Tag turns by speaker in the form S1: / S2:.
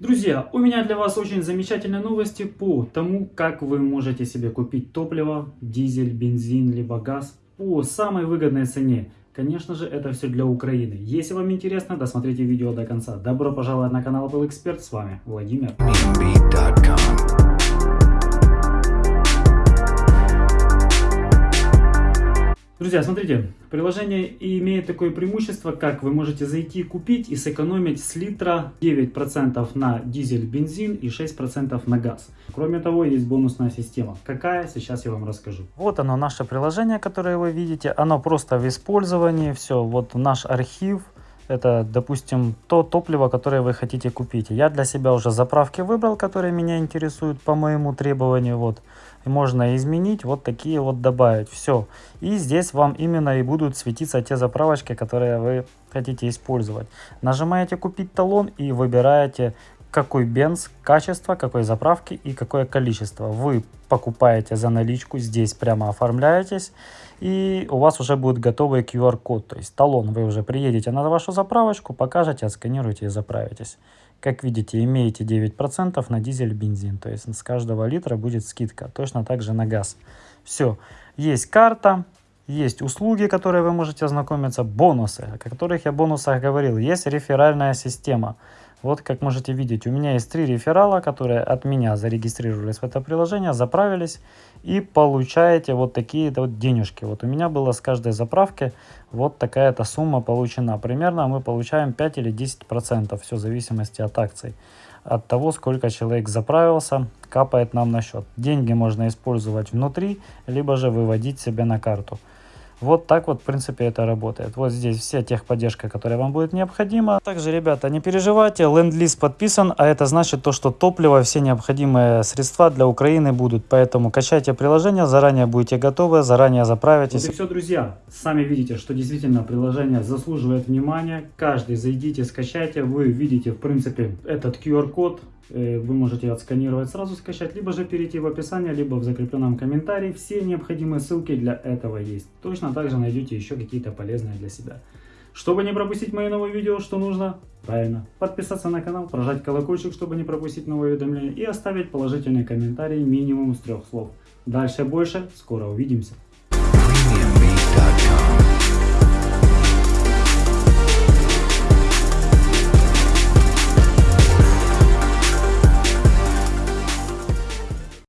S1: Друзья, у меня для вас очень замечательные новости по тому, как вы можете себе купить топливо, дизель, бензин, либо газ по самой выгодной цене. Конечно же, это все для Украины. Если вам интересно, досмотрите видео до конца. Добро пожаловать на канал Был Эксперт, с вами Владимир. Друзья, смотрите, приложение имеет такое преимущество, как вы можете зайти купить и сэкономить с литра 9% на дизель, бензин и 6% на газ. Кроме того, есть бонусная система. Какая, сейчас я вам расскажу. Вот оно, наше приложение, которое вы видите. Оно просто в использовании. Все, вот наш архив. Это, допустим, то топливо, которое вы хотите купить. Я для себя уже заправки выбрал, которые меня интересуют по моему требованию. Вот. И можно изменить, вот такие вот добавить. Все. И здесь вам именно и будут светиться те заправочки, которые вы хотите использовать. Нажимаете купить талон и выбираете какой бенз, качество, какой заправки и какое количество. Вы покупаете за наличку, здесь прямо оформляетесь, и у вас уже будет готовый QR-код, то есть талон. Вы уже приедете на вашу заправочку, покажете, отсканируете и заправитесь. Как видите, имеете 9% на дизель, бензин, то есть с каждого литра будет скидка, точно так же на газ. Все, есть карта, есть услуги, которые вы можете ознакомиться, бонусы, о которых я бонусах говорил, есть реферальная система. Вот как можете видеть, у меня есть три реферала, которые от меня зарегистрировались в это приложение, заправились и получаете вот такие вот денежки. Вот у меня было с каждой заправки вот такая-то сумма получена. Примерно мы получаем 5 или 10 процентов, все в зависимости от акций. От того, сколько человек заправился, капает нам на счет. Деньги можно использовать внутри, либо же выводить себе на карту. Вот так вот, в принципе, это работает. Вот здесь вся техподдержка, которая вам будет необходима. Также, ребята, не переживайте, ленд-лиз подписан, а это значит то, что топливо, все необходимые средства для Украины будут. Поэтому качайте приложение, заранее будете готовы, заранее заправитесь. Вот и все, друзья. Сами видите, что действительно приложение заслуживает внимания. Каждый зайдите, скачайте. Вы видите, в принципе, этот QR-код Э, вы можете отсканировать, сразу скачать, либо же перейти в описание, либо в закрепленном комментарии. Все необходимые ссылки для этого есть. Точно так же найдете еще какие-то полезные для себя. Чтобы не пропустить мои новые видео, что нужно? Правильно, подписаться на канал, прожать колокольчик, чтобы не пропустить новые уведомления и оставить положительный комментарий минимум с трех слов. Дальше больше, скоро увидимся.